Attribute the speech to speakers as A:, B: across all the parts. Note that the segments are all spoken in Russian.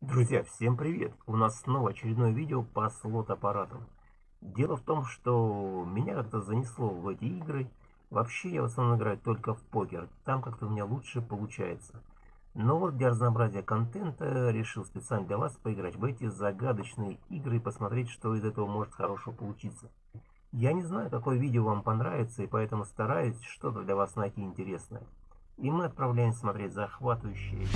A: Друзья, всем привет! У нас снова очередное видео по слот-аппаратам. Дело в том, что меня как-то занесло в эти игры. Вообще я в основном играю только в покер, там как-то у меня лучше получается. Но вот для разнообразия контента решил специально для вас поиграть в эти загадочные игры и посмотреть, что из этого может хорошо получиться. Я не знаю, какое видео вам понравится, и поэтому стараюсь что-то для вас найти интересное. И мы отправляемся смотреть захватывающие...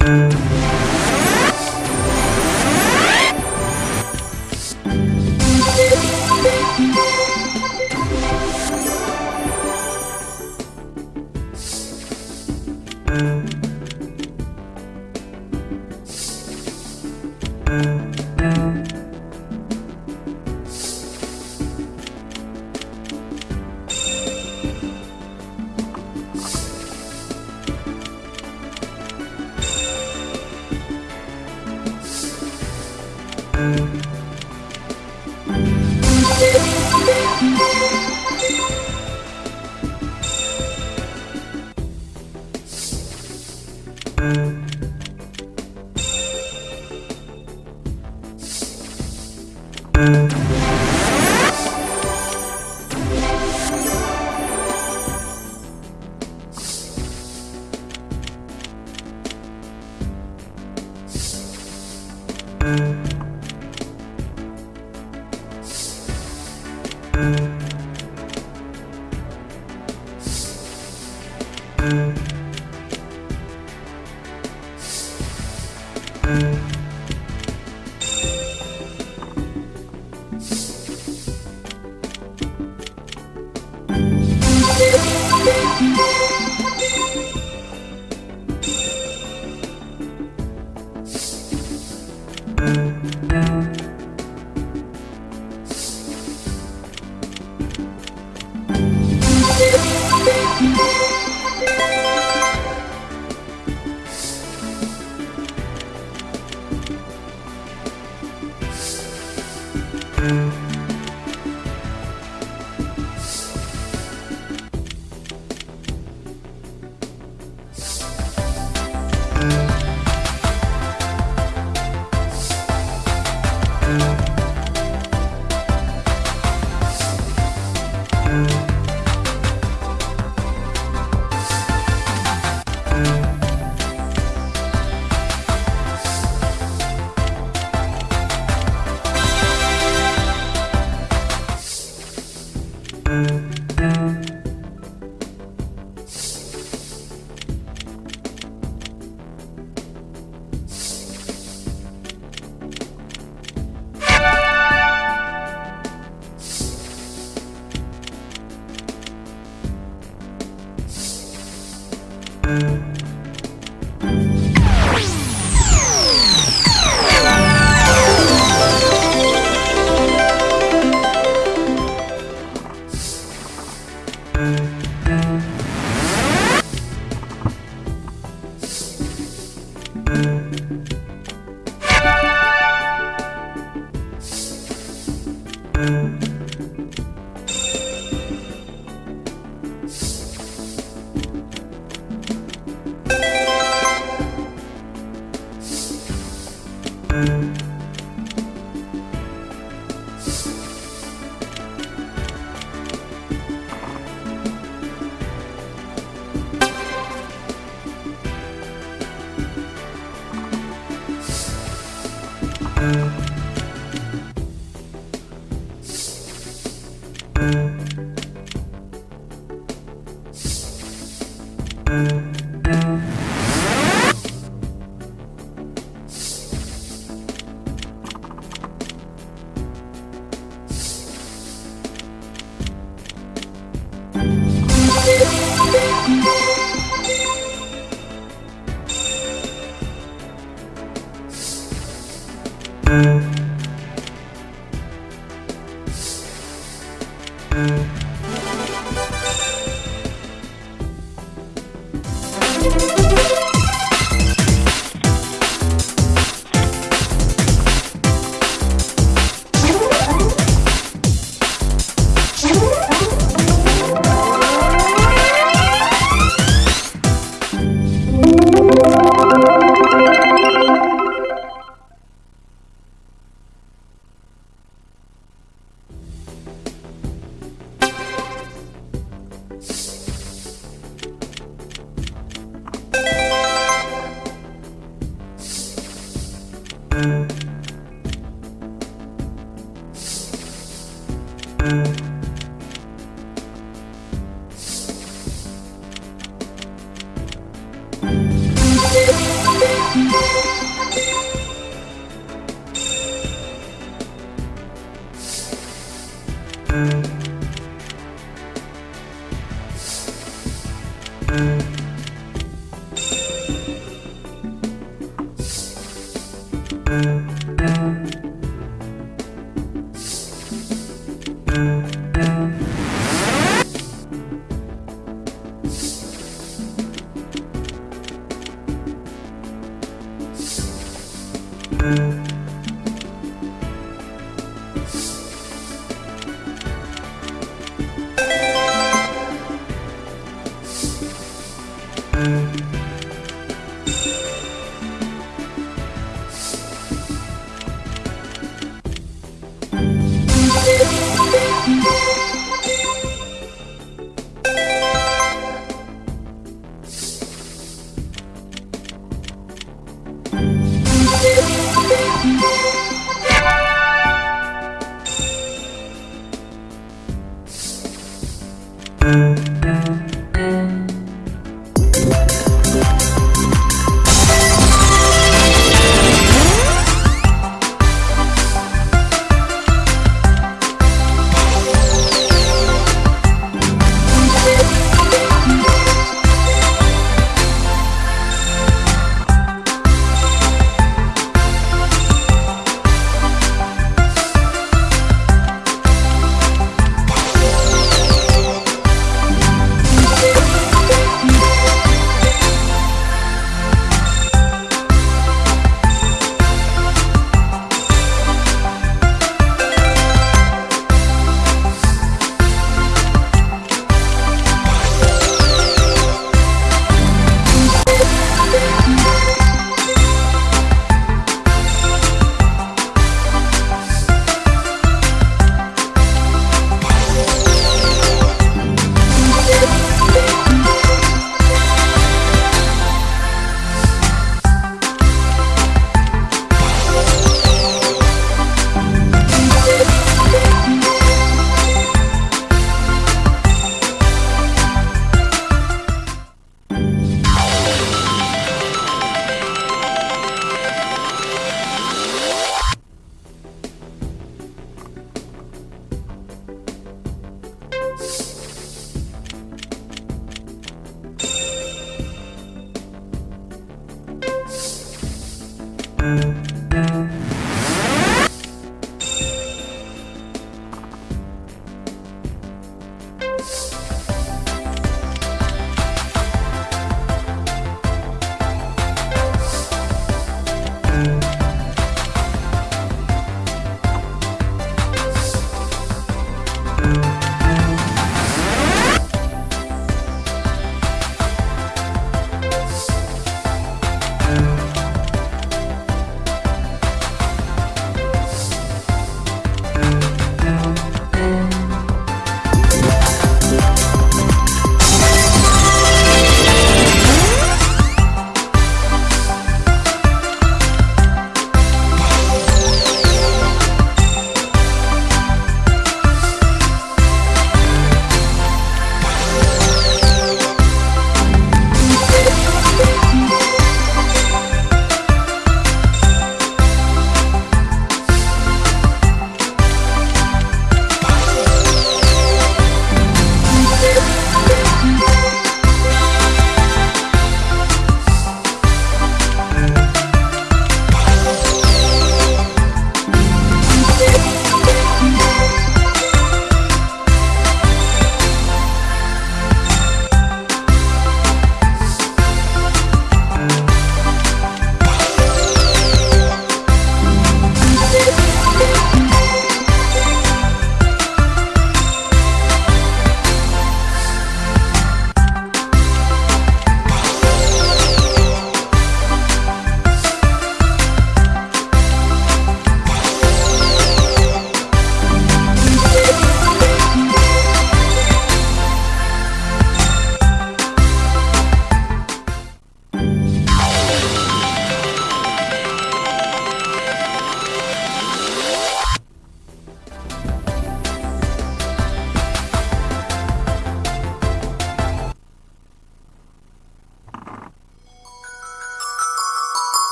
B: Música